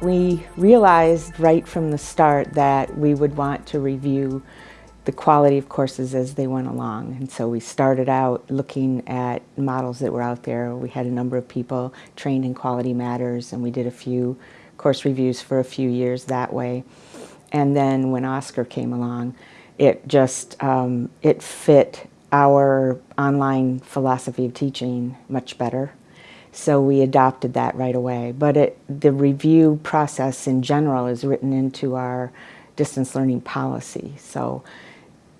We realized right from the start that we would want to review the quality of courses as they went along. And so we started out looking at models that were out there. We had a number of people trained in Quality Matters and we did a few course reviews for a few years that way. And then when OSCQR came along, it just, um, it fit our online philosophy of teaching much better. So we adopted that right away. But it, the review process in general is written into our distance learning policy. So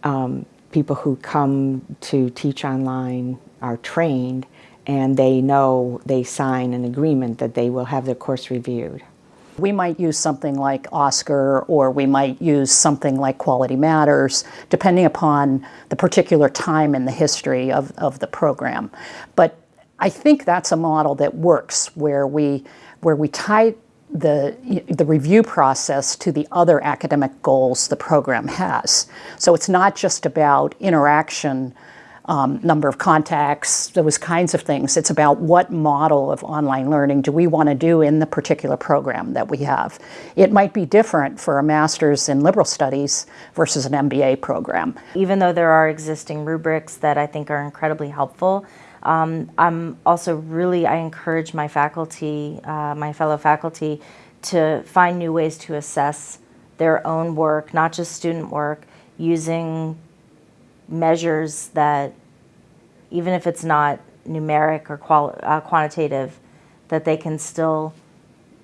um, people who come to teach online are trained and they know they sign an agreement that they will have their course reviewed. We might use something like OSCQR or we might use something like Quality Matters, depending upon the particular time in the history of, of the program. But I think that's a model that works where we, where we tie the, the review process to the other academic goals the program has. So it's not just about interaction, um, number of contacts, those kinds of things. It's about what model of online learning do we want to do in the particular program that we have. It might be different for a master's in liberal studies versus an MBA program. Even though there are existing rubrics that I think are incredibly helpful, um, I'm also really, I encourage my faculty, uh, my fellow faculty, to find new ways to assess their own work, not just student work, using measures that, even if it's not numeric or uh, quantitative, that they can still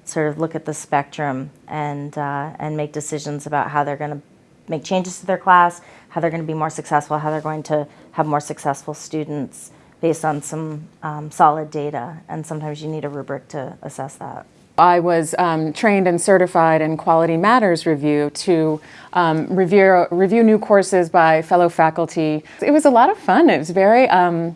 sort of look at the spectrum and, uh, and make decisions about how they're going to make changes to their class, how they're going to be more successful, how they're going to have more successful students based on some um, solid data, and sometimes you need a rubric to assess that. I was um, trained and certified in Quality Matters Review to um, review, review new courses by fellow faculty. It was a lot of fun. It was very, um,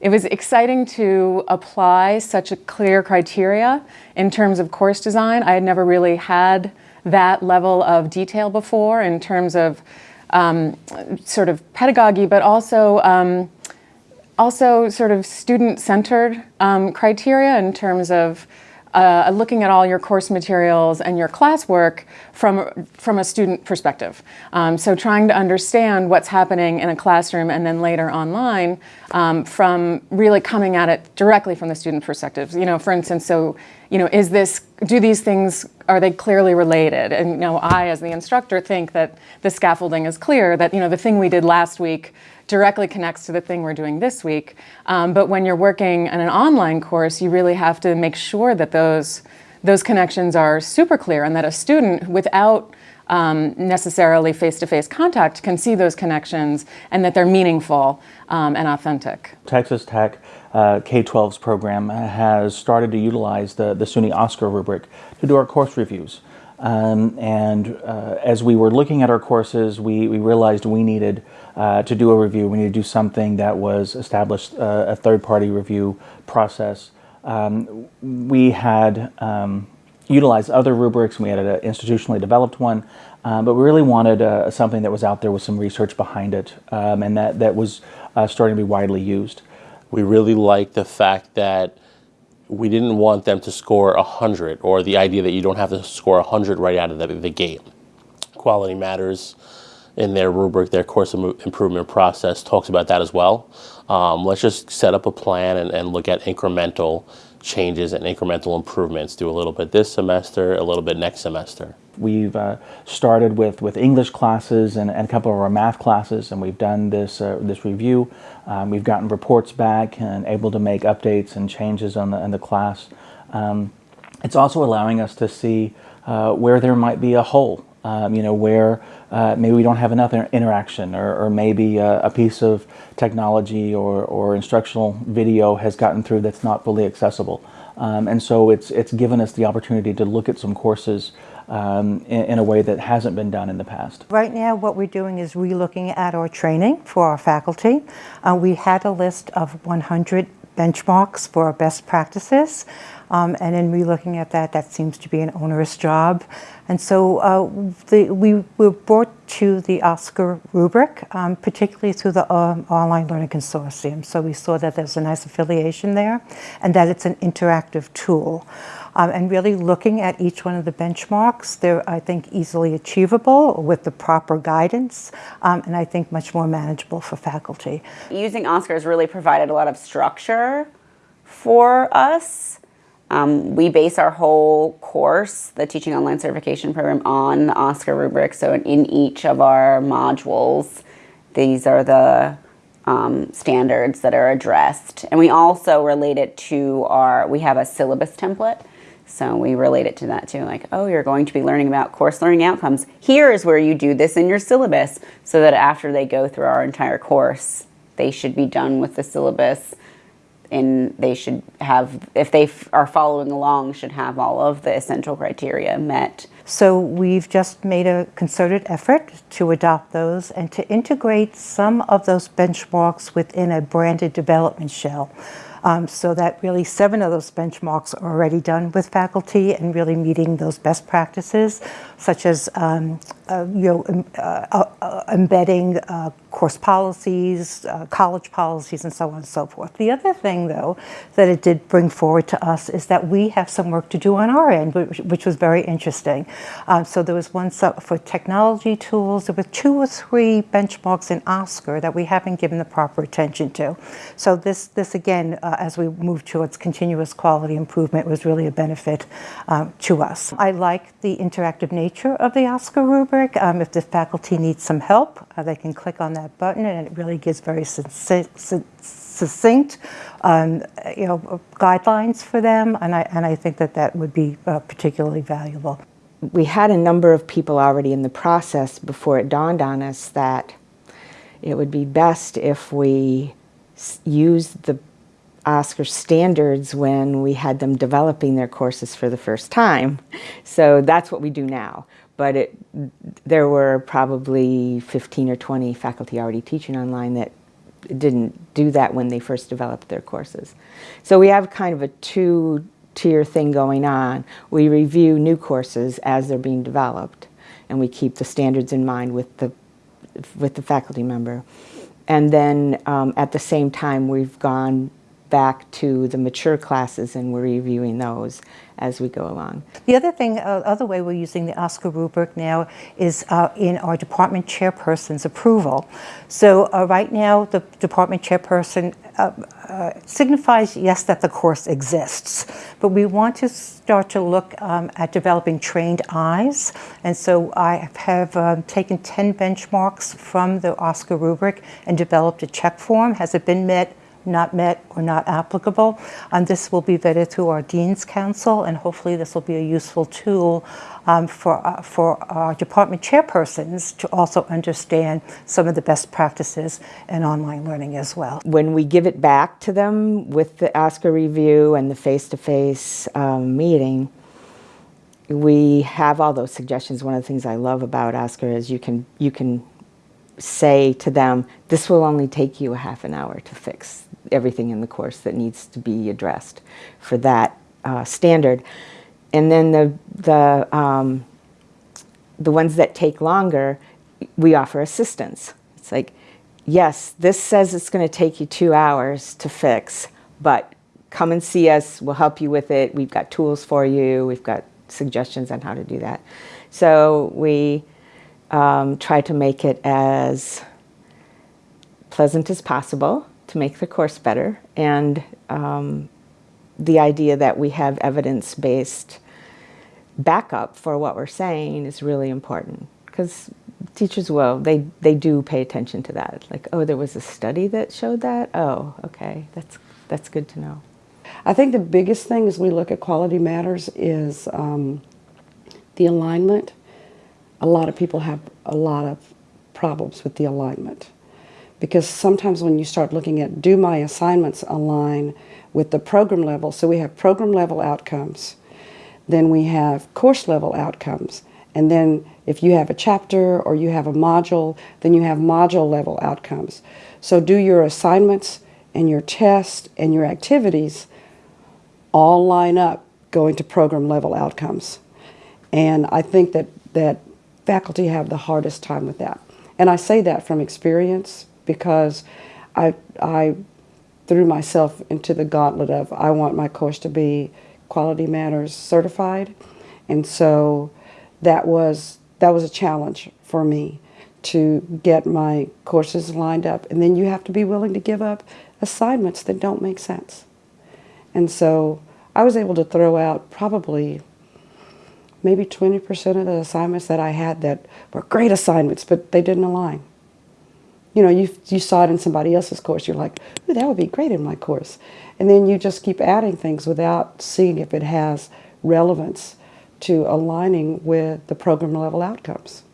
it was exciting to apply such a clear criteria in terms of course design. I had never really had that level of detail before in terms of um, sort of pedagogy, but also um, also sort of student-centered um, criteria in terms of uh, looking at all your course materials and your classwork from, from a student perspective. Um, so trying to understand what's happening in a classroom and then later online um, from really coming at it directly from the student perspective. You know, for instance, so, you know, is this, do these things, are they clearly related? And, you know, I, as the instructor, think that the scaffolding is clear, that, you know, the thing we did last week directly connects to the thing we're doing this week. Um, but when you're working in an online course, you really have to make sure that those, those connections are super clear and that a student without um, necessarily face-to-face -face contact can see those connections and that they're meaningful um, and authentic. Texas Tech uh, K-12's program has started to utilize the, the SUNY OSCQR rubric to do our course reviews. Um, and uh, as we were looking at our courses, we, we realized we needed uh, to do a review. We needed to do something that was established uh, a third-party review process. Um, we had um, utilized other rubrics. We had an institutionally developed one, uh, but we really wanted uh, something that was out there with some research behind it um, and that, that was uh, starting to be widely used. We really liked the fact that we didn't want them to score 100 or the idea that you don't have to score 100 right out of the, the gate. Quality matters in their rubric, their course improvement process talks about that as well. Um, let's just set up a plan and, and look at incremental changes and incremental improvements. Do a little bit this semester, a little bit next semester. We've uh, started with, with English classes and, and, a couple of our math classes and we've done this, uh, this review. Um, we've gotten reports back and able to make updates and changes on the, in the class. Um, it's also allowing us to see uh, where there might be a hole, um, you know, where uh, maybe we don't have enough interaction or, or maybe a, a, piece of technology or, or instructional video has gotten through that's not fully accessible. Um, and so it's, it's given us the opportunity to look at some courses um, in, in, a way that hasn't been done in the past. Right now what we're doing is re-looking at our training for our faculty. Uh, we had a list of 100 benchmarks for best practices. Um, and in re-looking at that, that seems to be an onerous job. And so uh, the, we were brought to the OSCQR rubric, um, particularly through the uh, Online Learning Consortium. So we saw that there's a nice affiliation there and that it's an interactive tool. Um, and really looking at each one of the benchmarks. They're, I think, easily achievable with the proper guidance, um, and I think much more manageable for faculty. Using OSCQR has really provided a lot of structure for us. Um, we base our whole course, the Teaching Online Certification Program, on the OSCQR rubric. So in each of our modules, these are the um, standards that are addressed. And we also relate it to our, we have a syllabus template. So we relate it to that too, like, oh, you're going to be learning about course learning outcomes. Here is where you do this in your syllabus so that after they go through our entire course, they should be done with the syllabus and they should have, if they are following along, should have all of the essential criteria met. So we've just made a concerted effort to adopt those and to integrate some of those benchmarks within a branded development shell. Um, so that really seven of those benchmarks are already done with faculty and really meeting those best practices, such as um, uh, you know, uh, uh, embedding uh, course policies, uh, college policies, and so on and so forth. The other thing, though, that it did bring forward to us is that we have some work to do on our end, which, which was very interesting. Um, so there was one for technology tools. There were two or three benchmarks in OSCQR that we haven't given the proper attention to. So this, this again, uh, as we move towards continuous quality improvement, was really a benefit um, to us. I like the interactive nature of the OSCQR rubric. Um, if the faculty needs some help, uh, they can click on that button and it really gives very succinct um, you know, guidelines for them. And I, and I think that that would be uh, particularly valuable. We had a number of people already in the process before it dawned on us that it would be best if we used the OSCQR standards when we had them developing their courses for the first time. So that's what we do now but it, there were probably 15 or 20 faculty already teaching online that didn't do that when they first developed their courses. So we have kind of a two-tier thing going on. We review new courses as they're being developed, and we keep the standards in mind with the, with the faculty member. And then um, at the same time, we've gone back to the mature classes and we're reviewing those as we go along. The other thing, uh, other way we're using the OSCQR rubric now is uh, in our department chairperson's approval. So uh, right now the department chairperson uh, uh, signifies, yes, that the course exists, but we want to start to look um, at developing trained eyes. And so I have um, taken 10 benchmarks from the OSCQR rubric and developed a check form. Has it been met? Not met or not applicable. And this will be vetted through our Dean's Council, and hopefully this will be a useful tool um, for, uh, for our department chairpersons to also understand some of the best practices in online learning as well. When we give it back to them with the OSCQR review and the face-to-face -face, um, meeting, we have all those suggestions. One of the things I love about OSCQR is you can, you can say to them, this will only take you a half an hour to fix everything in the course that needs to be addressed for that uh, standard. And then the, the, um, the ones that take longer, we offer assistance. It's like, yes, this says it's going to take you two hours to fix, but come and see us. We'll help you with it. We've got tools for you. We've got suggestions on how to do that. So we um, try to make it as pleasant as possible to make the course better. And um, the idea that we have evidence-based backup for what we're saying is really important. Because teachers will they they do pay attention to that. Like oh there was a study that showed that? Oh okay. That's that's good to know. I think the biggest thing as we look at quality matters is um, the alignment. A lot of people have a lot of problems with the alignment because sometimes when you start looking at do my assignments align with the program level, so we have program level outcomes, then we have course level outcomes, and then if you have a chapter or you have a module, then you have module level outcomes. So do your assignments and your tests and your activities all line up going to program level outcomes. And I think that, that faculty have the hardest time with that. And I say that from experience because I, I threw myself into the gauntlet of I want my course to be Quality Matters certified, and so that was that was a challenge for me to get my courses lined up. And then you have to be willing to give up assignments that don't make sense. And so I was able to throw out probably maybe 20% of the assignments that I had that were great assignments, but they didn't align. You know, you, you saw it in somebody else's course, you're like, ooh, that would be great in my course. And then you just keep adding things without seeing if it has relevance to aligning with the program level outcomes.